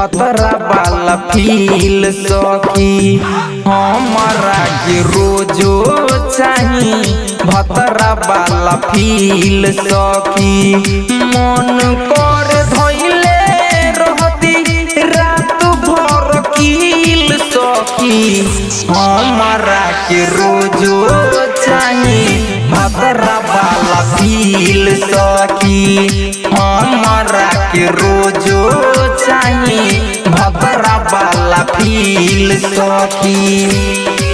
भतरा वाला फील सखी। हमरा के रोजो चाही भतरा वाला फील सखी। मन कर धैले रहती, रात भर कील सखी। हमरा के रोजो चाही भतरा वाला फील सखी। हमारा के रोजो चाही भबरा वाला फील सखी।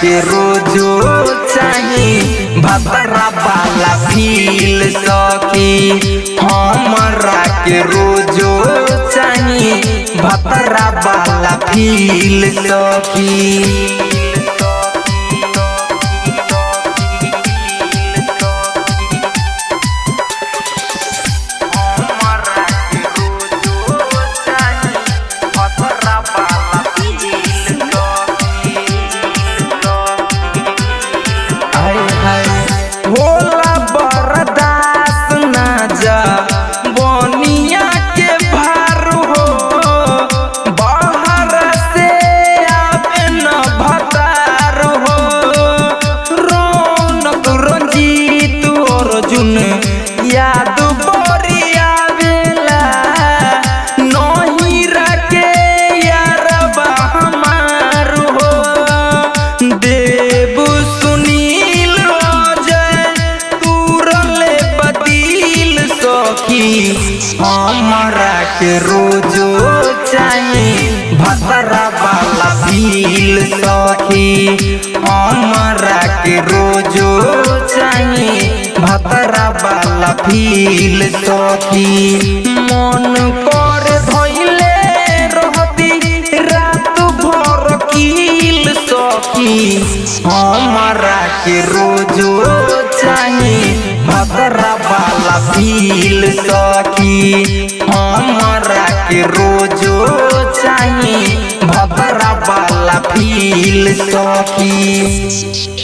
के रोजो चाही, भदरा वाला फील सकी हमरा के रोजो चाही, भदरा वाला फील सकी सखी मन कर धैले रहती रात भर कील सखी हमरा के रोजो चाही भतरा वाला फील सखी हमरा के रोजो चाही भतरा वाला फील सखी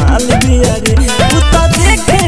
माल दिया रे उ तो देखे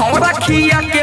sombra que aqui.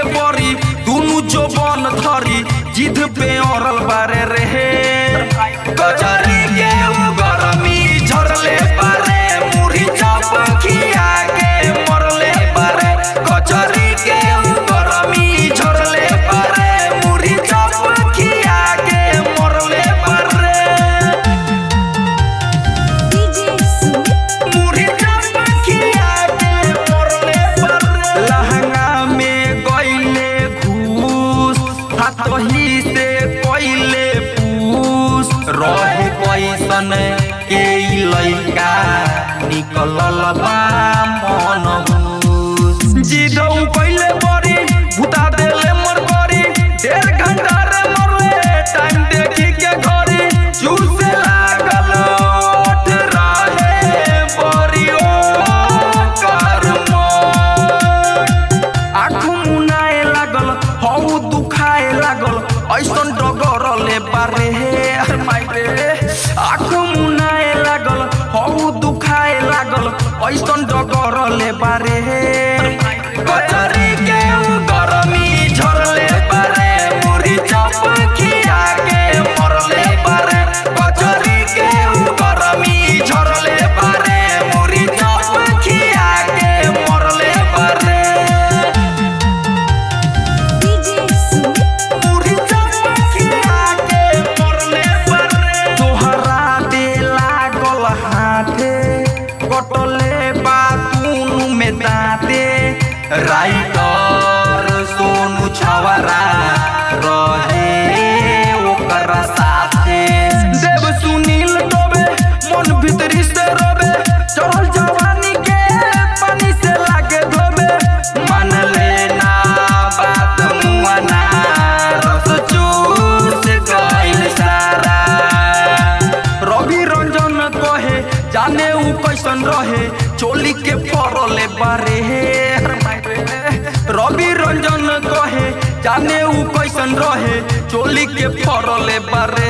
चोली के फरले बारे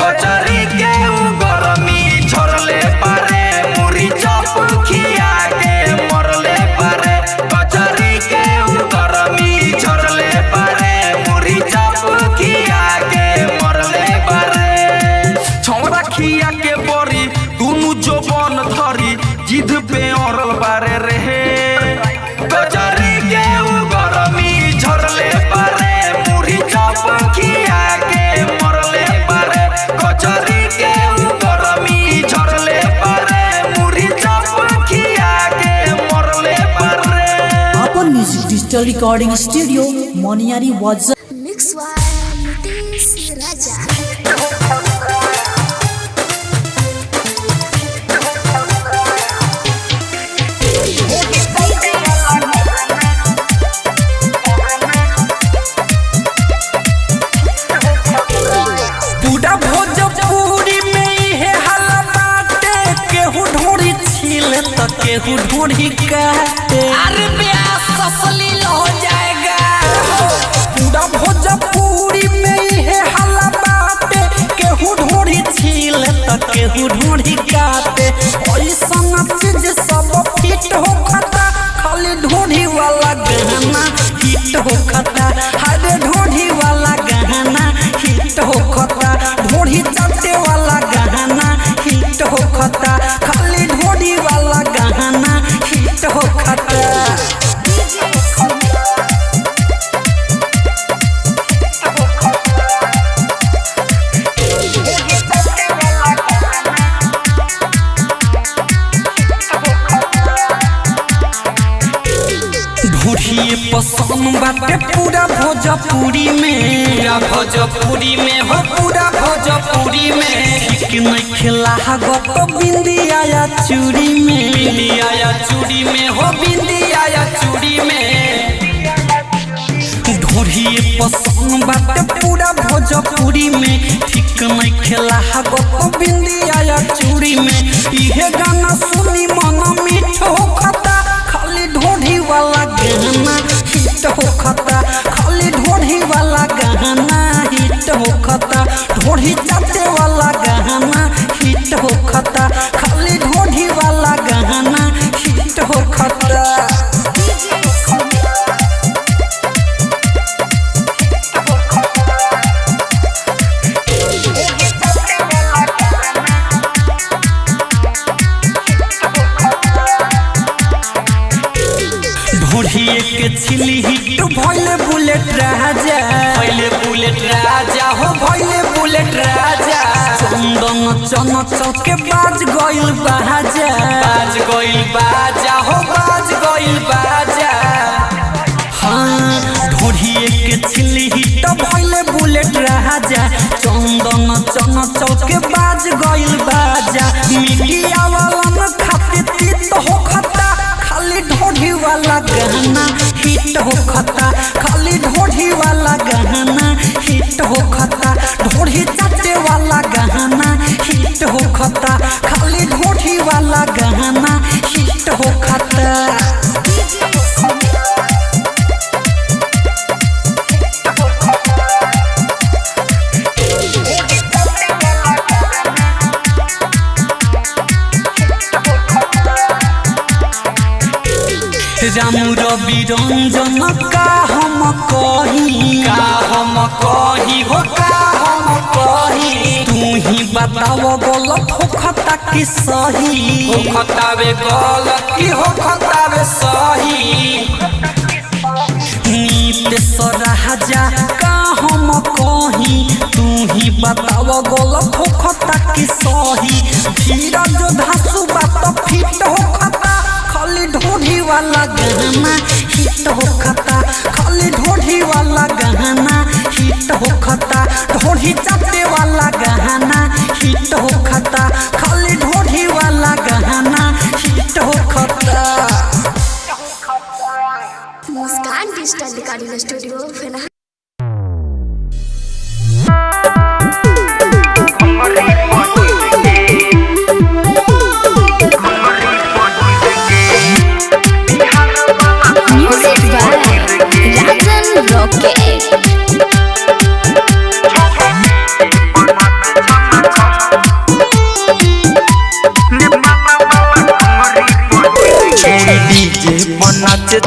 बाज़ार digital recording studio, Moniari WhatsApp. Hit होखता हरे ढोढ़ी वाला गहना हिट होखता ढोढ़ी चलते वाला गहना हिट होखता बाटे पूरा भोजपुरी में। पूरा भोजपुरी में हो। पूरा भोजपुरी में। ठीक नहीं खिला गत बिंदिया या चूड़ी में। बिंदिया या चूड़ी में हो। बिंदिया या चूड़ी में। ढोढ़िए पसंद बाटे पूरा भोजपुरी में। ठीक नहीं खेला गप बिंदिया या चूड़ी में। इहे गाना सुनी मन मीठ हो खता खाली ढोढ़ी वाला गाना हिट होखता खाली ढोढ़ी वाला गाना हिट होखता ढोढ़ी चाटे वाला गाना हिट होखता खाली ढोढ़ी वाला गाना हिट हो भइले बुलेट राजा भइले बुलेट राजा हो भइले बुलेट राजा चंदन चन चौके बाज गइल बाजा बाज गइल बाजा हो बाज गइल बाजा हाँ ढोढ़िए के छिली हिट भइले बुलेट राजा चंदन चन चौके बाज गइल बाजा मीडिया वाला न खाते तीत हो खता खाली ढोढ़ी वाला ढोढ़ी वाला गहना हिट हो ही गलत हो खता कि सही। हो खतावे गलत की हो खतावे सही। नीत सराजा का हम कही? तू ही बताओ गलत हो खता कि सही। धीरज धासु बात फिट हो खता। खाली ढोढ़ी वाला गहना हिट हो खता। खाली ढोढ़ी वाला गहना हिट हो खता। ढोढ़ी चाटे वाला गहना हिट हो खता। खाली ढोढ़ी वाला गहना हिट हो खता। मुस्कान डिजिटल रिकॉर्डिंग स्टूडियो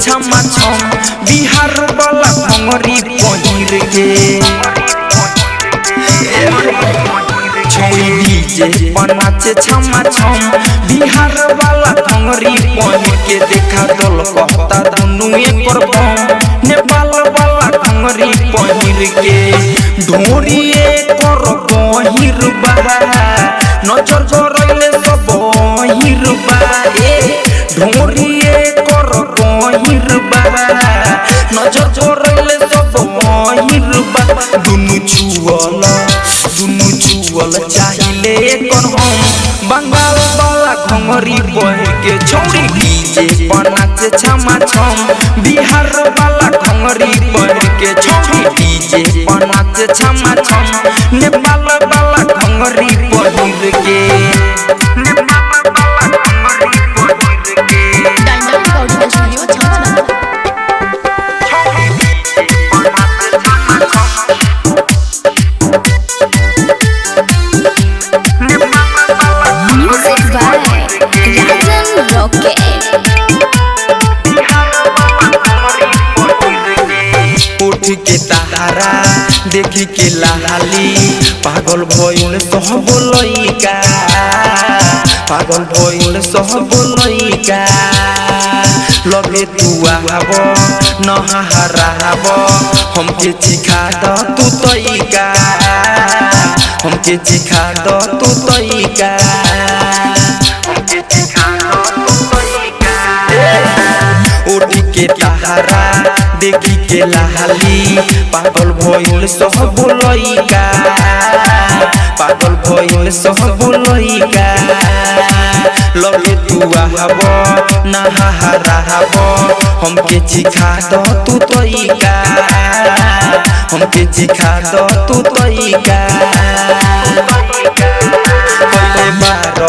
छमा छम बिहार वाला भंगरी पहिर के छोड़ी डीजे छमा छम बिहार वाला भंगरी पहिर के देखा दल कहता दुनु एकर बम नेपाल वाला भंगरी पहिर के ढोरिए कर गहिर बा नज़र करैले सब बहिर बा ए ढोरिए बा नज़र करैले सब बहिर बा। दुनु छुअल दुनु छुअल चाहिले कर हम बंगाल वाला घंगरी बह के छौरी डीजे बनाचे छमा छम। बिहार वाला घंगरी बह के छौरी डीजे बनाचे छमा छम। नेपाल वाला घंगरी बहिर के। भइल सब लइका पागल भइल सब लइका लगे तू आब नहाराब हमके चिखा द तू तइका हमके चिखा द तू तइका हमके चिखा द तू तइका उठ के देखी के लाली पागल भइल सब लइका हमके चिखा द तू तइका हमके चिखा द तू तइका कइले बार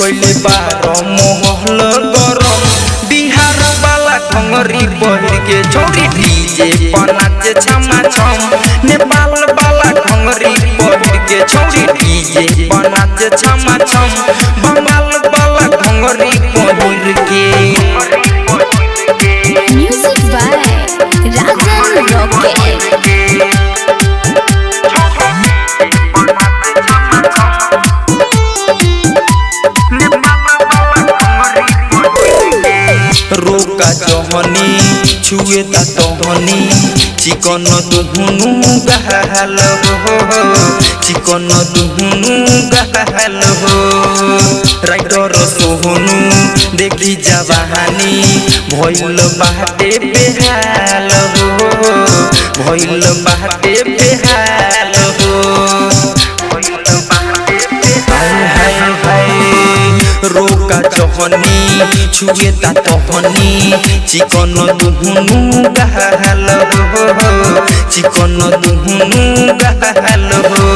कइले बार मोहल गरम बिहार वाला खंगरी पहिर के छोरी डीजे पर नाचे छमा छम नाचे छमा छम बंगाल वाला खंगरी पहिर के म्यूज़िक बाय राजन रॉकेट रोका जहनी छुए ता तहनी चिकन दुहुनु गहल हो चिकन दुहुनु गहल हो राइटर सोहनु देखी जवानी भइल बाटे बेहाल हो भइल रोका जहनी छुए ता तहनी चिकन दुहुनु गहल हो चिकन दुहुनु गहल हो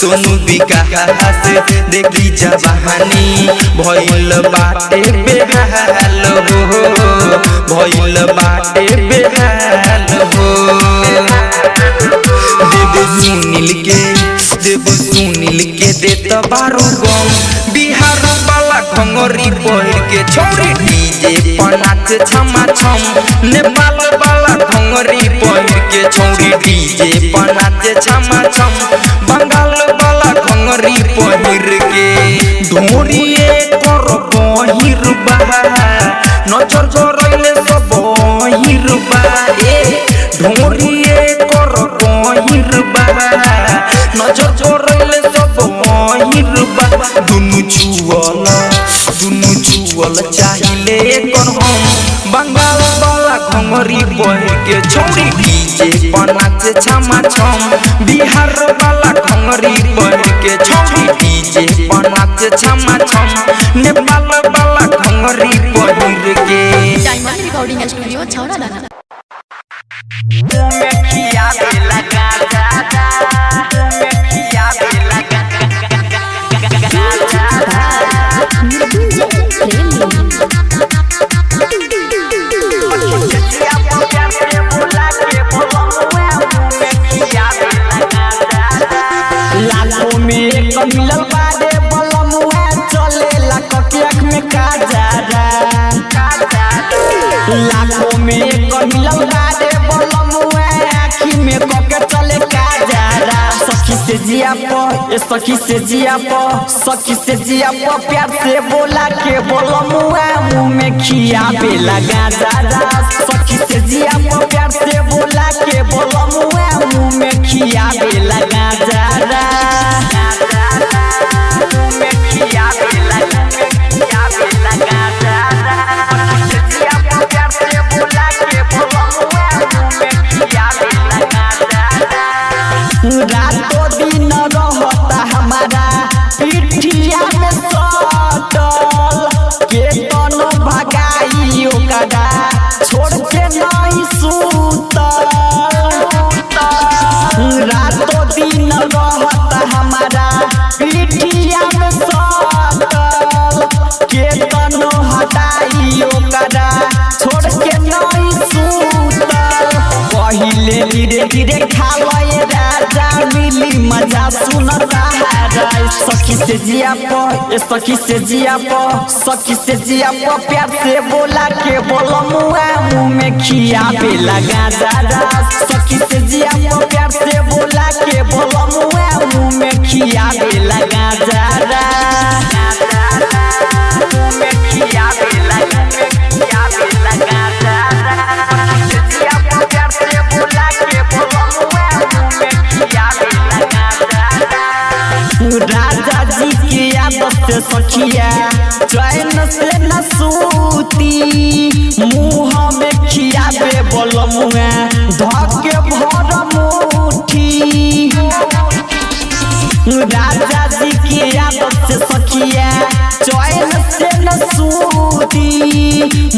सोनू विकास देखी जवानी भइल बाटे बेहाल हो भइल बाटे बेहाल हो देव सुनील के देव सुनील के खंगरी पहिर के छोरी डीजे पर नाच छमा छम नेपाल वाला खंगरी पहिर के छोरी डीजे पर नाच छमा छम बंगाल वाला खंगरी पहिर के ढोरिए कर बहिर बा नज़र जरैले सब बहिर बा ए ढोरिए कर बहिर बा नज़र जरैले सब बहिर बा दुनु छुअल दुनु छुअल चाहिले कर हम बंगाल वाला घंगरी पहिर के छौरी डीजे पर छमा छम। बिहार वाला घंगरी पहिर के छौरी डीजे पर छमा छम। नेपाल वाला घंगरी पहिर के डायमंड रिकॉर्डिंग स्टूडियो छौरा दाना लाखों से जिया पो सखी से जिया पो, सखी से जिया पो, प्यार से बोला के बोलो बलमुआ मुँह में खिया पे लगा दादा सखी से जिया पो, प्यार से बोला के बोलो बलमुआ मुँह में खिया पे लगा दादा मुँह में खिया पहिले धीरे धीरे खावे राजा मिली मज़ा सुन सहारा सखी से जिया प सखी से जिया प सखी से जिया प प्यार से बोला के बोलो मुआ मुँह में खिया पे लगा दादा सखी से जिया प प्यार से बोला के बोलो मुआ मुँह में खिया पे लगा दादा मुँह में खिया पे लगा से सखिया चैन से न मुँह में बलमुआ धके भर मुठी राजा जी की आदत से सखिया चैन से न सूती,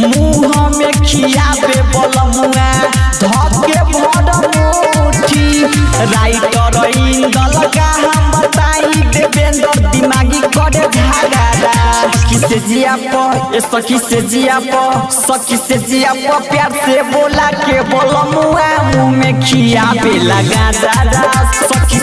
मुँह में खियाबे बलमुआ धके भर मुठी, राइटर इंदल का हम बताई देवेंद्र दिमागी करे सखी से जिया ए सखी से जिया पर सखी से जिया पर प्यार से बोला के बलमुआ मुँह में खियाबे लगा दादा।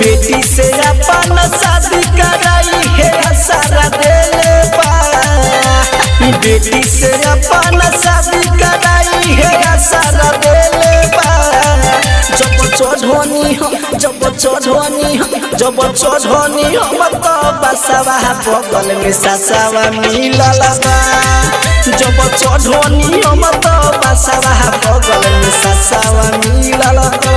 बेटी से अपन शादी कराई सारा बेटी से अपन शादी कराई है सारा देले चढ़नी हम जब चढ़नी हम जब चढ़नी हम तो बसवा बगल में ससवा मिलल बा जब चढ़नी हम तो बसवा बगल में ससवा मिलल बा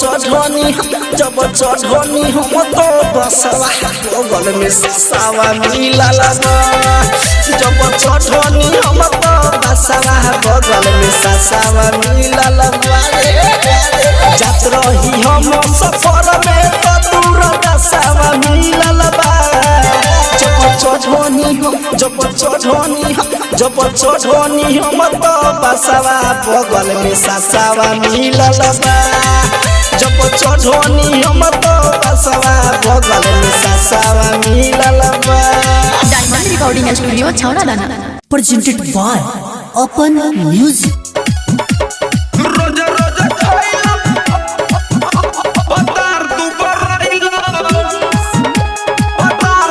चढ़नी जब चढ़नी हम तो बसवा बगल में ससवा मिलल बा जब चढ़नी हम तो बसवा बगल में ससवा मिलल बा जात रही हम सफ़र में तो दूर दसवा मिलल बा जब चढ़नी हम जब चढ़नी जब चढ़नी हम तो बसवा बगल में ससवा मिलल बा जब चढ़नी हम तो बसवा बगल में ससवा मिलल बा। डायमंड रिकॉर्डिंग स्टूडियो छौड़ा दाना। Presented by Open Music. रोज रोज खाइला पतार तू बराइला पतार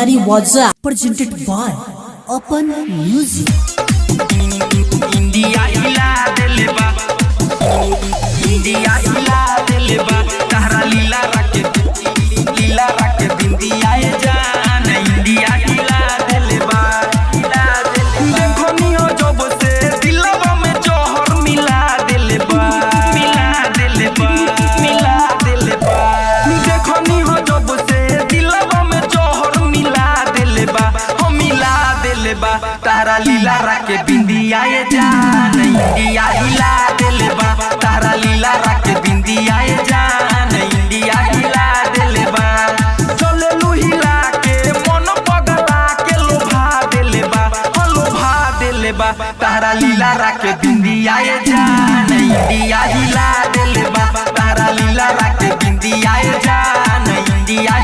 Binari Wadza presented by Open Music. India हिला दिल तारा लीला रख बिंदिया जान, इंडिया हिला दिल बा। हिला के मन पगला के लोभा दिल हो हाँ लोभा दिल तारा लीला रख बिंदिया जान, इंडिया हिला दिल तारा लीला रख बिंदिया जान, इंडिया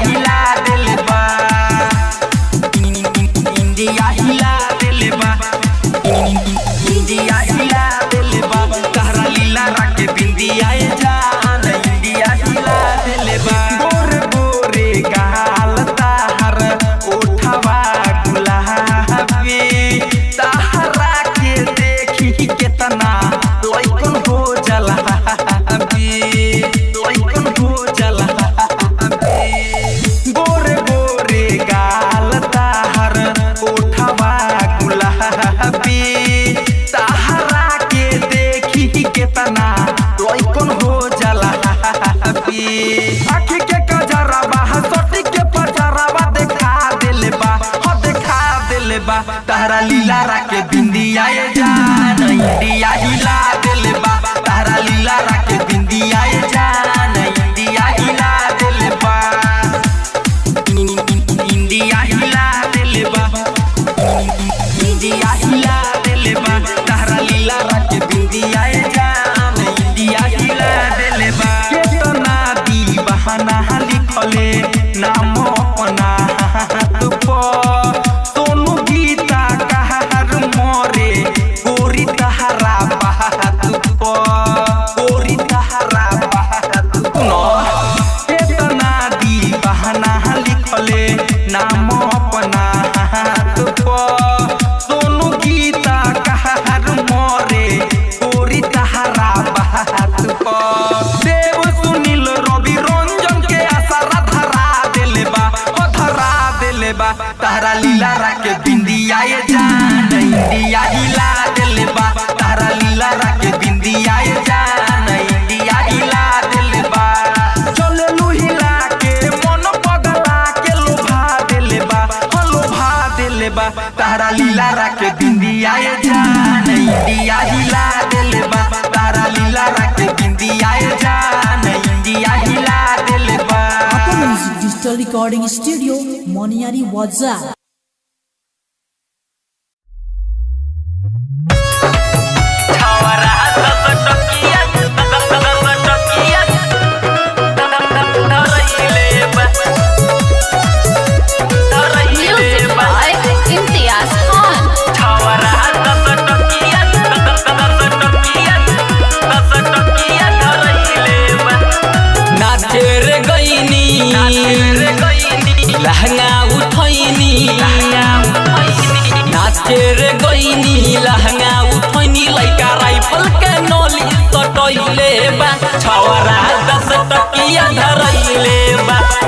तारा के बिंदिया, ये जान इंडिया हिला देले बा। तारा लीला राके बिंदिया, ये जान इंडिया हिला देले बा। डिजिटल रिकॉर्डिंग स्टूडियो मोनियारी वाजा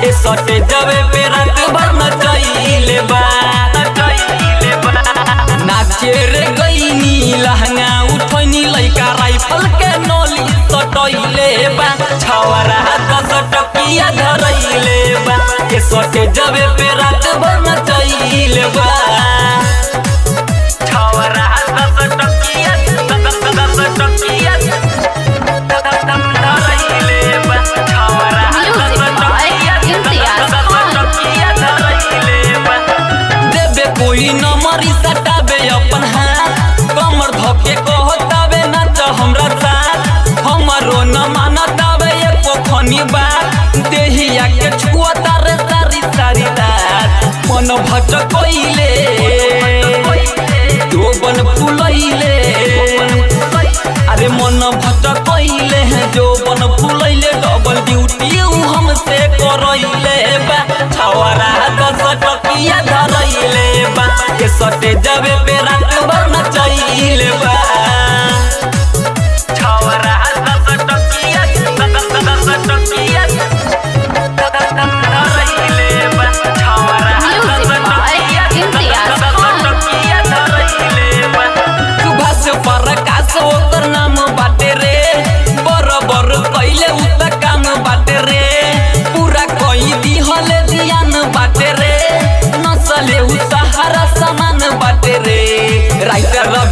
सटे जबे पे रात भर नचैले बा नाचे रे गईनी, लहंगा उठैनी, लइका राइफल के नली सटैले बा। छवरा दस टकिया धरैले बा। ए सटे जबे पे रात भर नचैले बा। छवरा दस टकिया कोई सटाबे अपन हाथ। कमर हमरा साथ। हमरो न बात। देहिया के छुअता सारी सारी मन जोबन फुलैले। अरे मन जोबन फुलैले। डबल ड्यूटी हमसे करैले। के सटे जबे पे रंग भर चाहिए बा।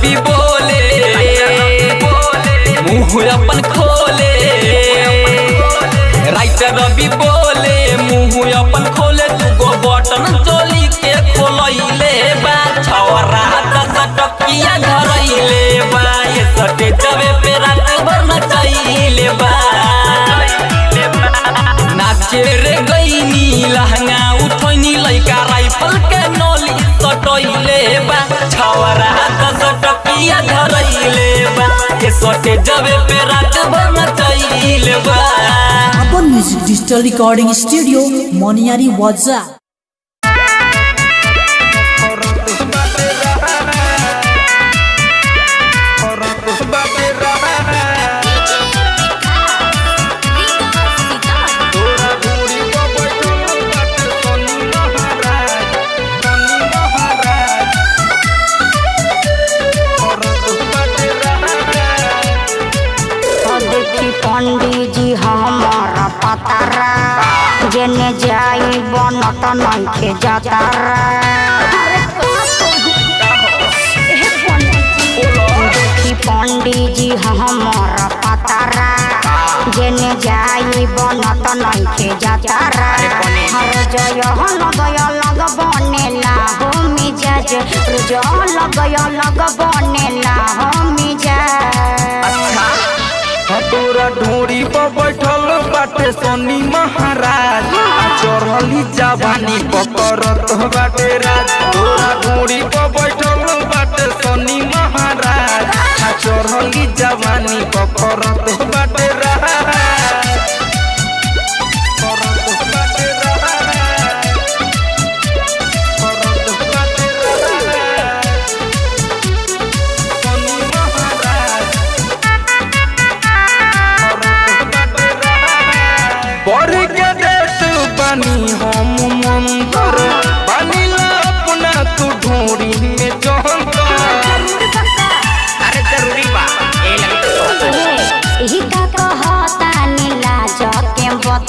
रवि बोले। मुँह अपन खोले। राइटर रवि बोले मुँह अपन खोले। दुगो बटन चोली के खोलैले बा। छवरा दस टकिया धरैले बा। ये जबे पे रात भर नचैले बा। नाचे रे गईनी लहंगा उठैनी, लइका राइफल के नली सटैले बा। टकिया धरैले बा सटे जबे पे रात भर नचैले बा अपन music digital recording studio Moniari वाजा बनत नइखे जातारा देखी पंडित जी हमारा पतारा। जेने जाई बनत नइखे जातारा हर जय लगय लग बनेला हो मिजाज। रुजय लगय लग बनेला हो मिजाज। तोरा ढोरी पर बैठल बाटे सोनी महाराज। चढ़ली जवानी पकड़त बाटे राज। तोरा ढोरी पर बैठल बाटे सोनी महाराज। आ चढ़ली जवानी पकड़त बाटे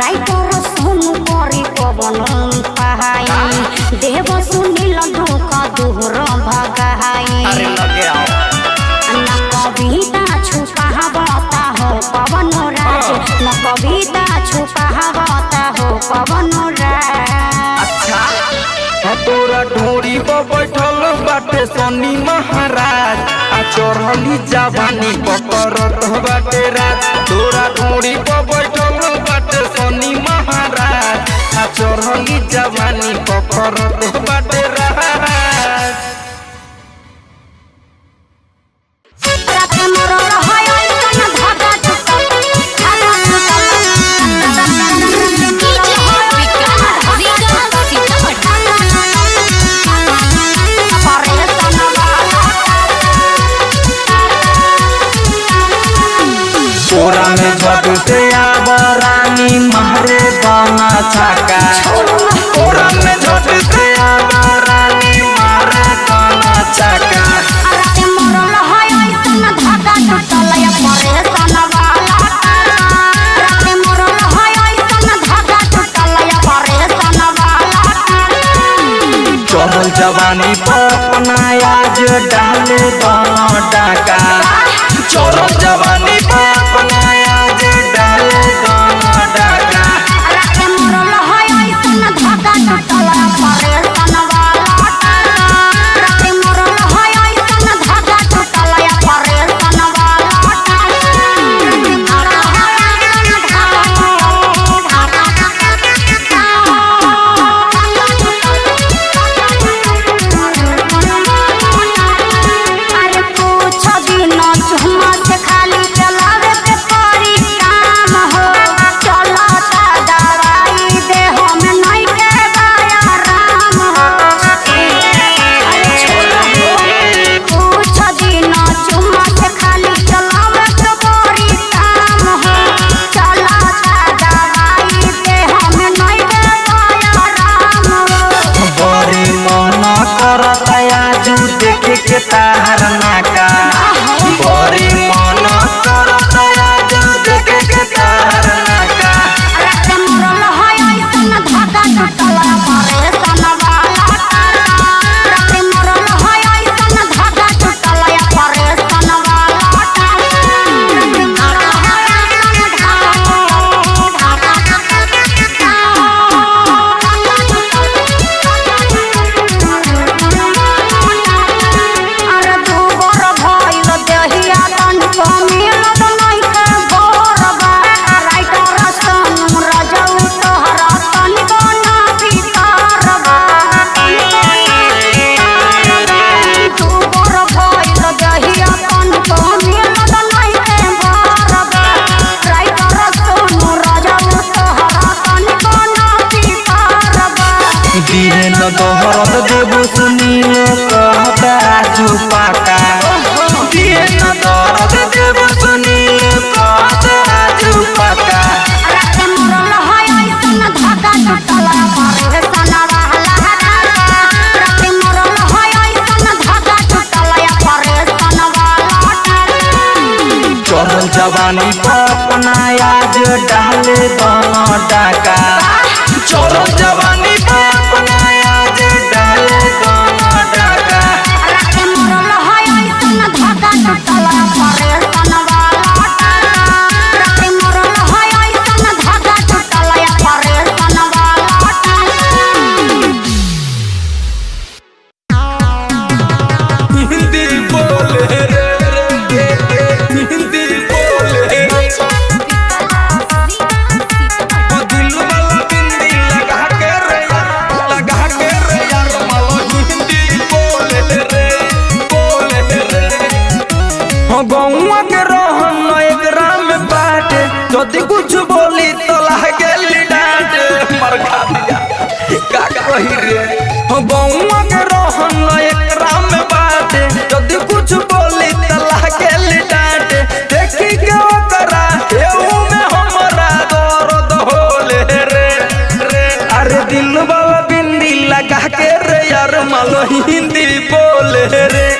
राइटर सोनू करे पवन पहाई देव सुनील धोखा दूर भगाई ना कविता छुपावता हो पवन राज ना कविता छुपावता हो पवन तोरा ढोरी पर बैठल बाटे सनी महाराज आ चढ़ली जवानी पकड़त बाटे राज तोरा ढोरी पर बैठल बाटे सोनी महाराज आ चढ़ी जवानी पकड़त बाटे डाले बाटा का। जवान गौआ के रहन एकरा में बाट। यदि कुछ बोली तो लागेल डांट। मर खा दिया। का कही रे? हाँ, हो गौआ के रहन एकरा में बाट। यदि कुछ बोली तो लागेल डांट। देखी के ओकरा, एहू में हमरा दर्द होले रे रे। अरे दिल वाला बिंदी लगा के रे, यार मलो हिंदी बोले रे।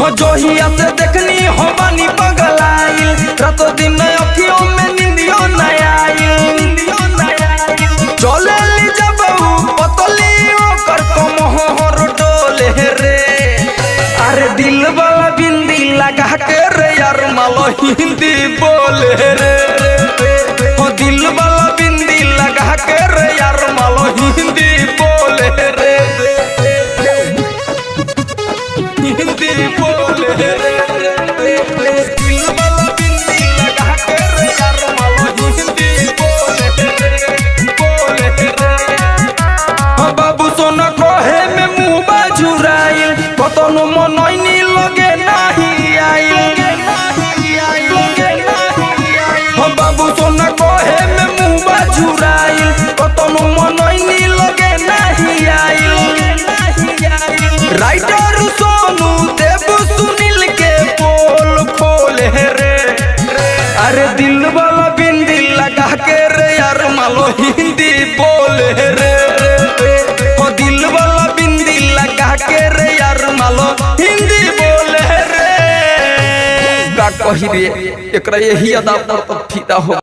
हो जोहिया से देखनी हो बानी पगल आइल रातो दिन अखियों में निंदियो न आइल चले ली जब पतली ओकर कमहर डोले रे अरे दिल वाला बिंदी लगा के रे यार, मालो हिंदी बोले रे रे। दिल वाला बिंदी लगा के रे यार, मालो हिंदी बोले रे। बाबू सोना कहे में मुँह बाजुराइल कतनो मनैनी लगे कही रे एकरा यही अदा पर फिदा हो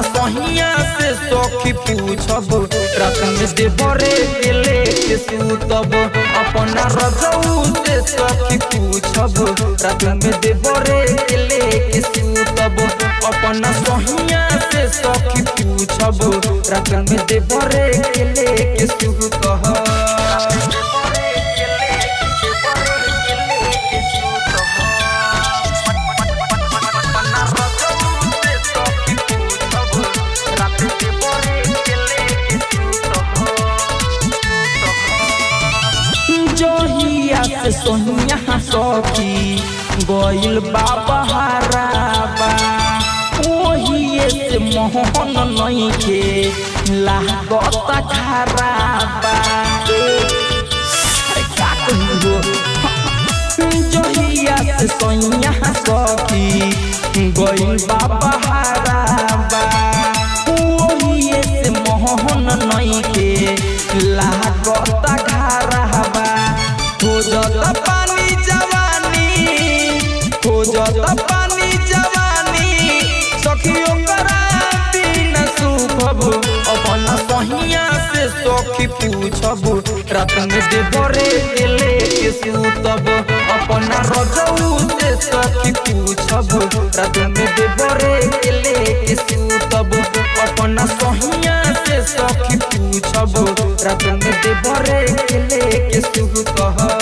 सहिया से सखी पूछब रात में देवरे के लेके सूतब। अपन रजऊ से सखी पूछब रात में देवरे के लेके सूतब। अपन सहिया से सखी पूछब रात में देवरे के लेके सूतब। सोनिया सखी गइल बाबा हराबा ओहिए से मोहन नइखे लागत खराबा का जहिया से सोनिया सखी गइल बाबा हराबा रात भरे देवरे के सूतब अपन रजऊ से सखी पूछब रात भरे देवरे के सूतब अपन सहिया से सखी पूछब रात भरे देवरे के सूतब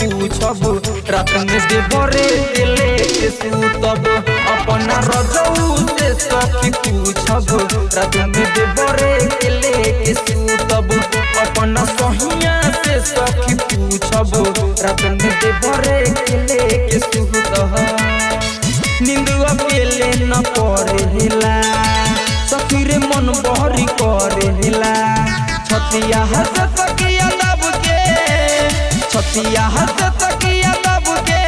पूछब। रात देवरे के सूतब। अपन रजऊ से सखी पूछब। रात देवरे के सूतब। अपन सहिया से सखी पूछब। रात देवरे के लेके सूतब। नींद अकेले न पड़ेला। सखी रे मन बहरी करेला। छतिया हंस तकिया दब के छतिया हंस तकिया दब के,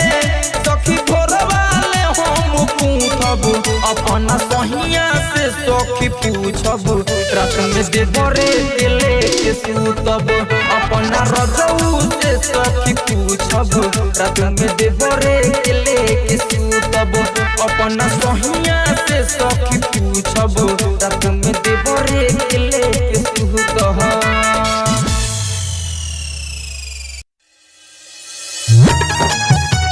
सखी भोर वाले हम पूछब अपन सहिया से सखी पूछब रात में देवरे के लेके सूतब। अपन रजऊ से सखी पूछब रात में देवरे के लेके सूतब। अपन सहिया से सखी पूछब रात में देवरे के लेके सूतब।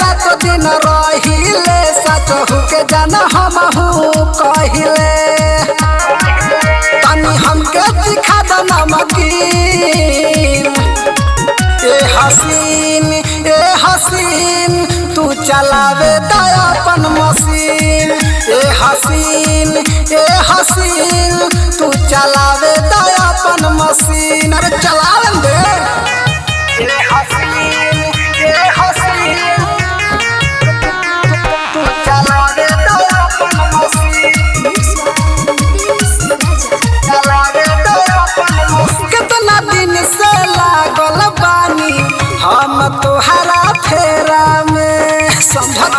रात दिन रहिले सजहू के जाना हम कहिले। तनी हमके दिखा द नमकीन। ए हसीन ए हसीन, तू चलावे दयापन मशीन। ए हसीन ए हसीन, तू चलावे दयापन मशीन। अरे चलावन दे हम तुहरा फेरा में समझत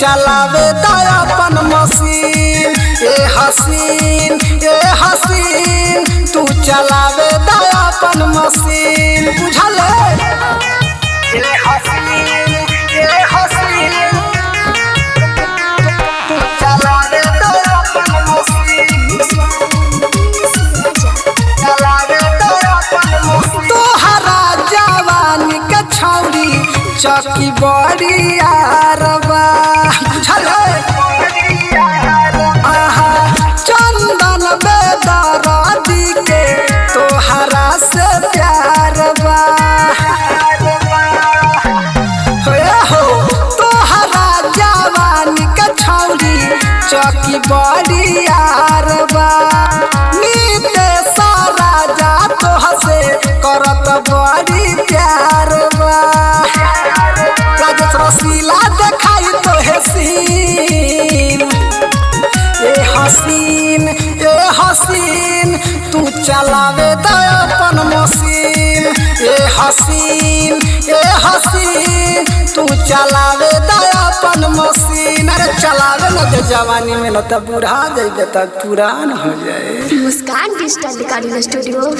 चलावे दयापन मशीन। ए हसीन ए हसीन तू चलावे दयापन मशीन। बुझल चौकी बड़ी आरबा बुझल? आहा, चंदन बेदरादी के तोहरा से प्यार बा हो, तोहरा जवानी के चौकी हसीन ए हसीन तू चलावे अपन मशीन ए हसीन ए हसीन तू चलावे अपन मशीन अरे चलावे न दे जवानी में न तो बूढ़ा जाइबे त पुरान हो जाए मुस्कान डिजिटल रिकॉर्डिंग स्टूडियो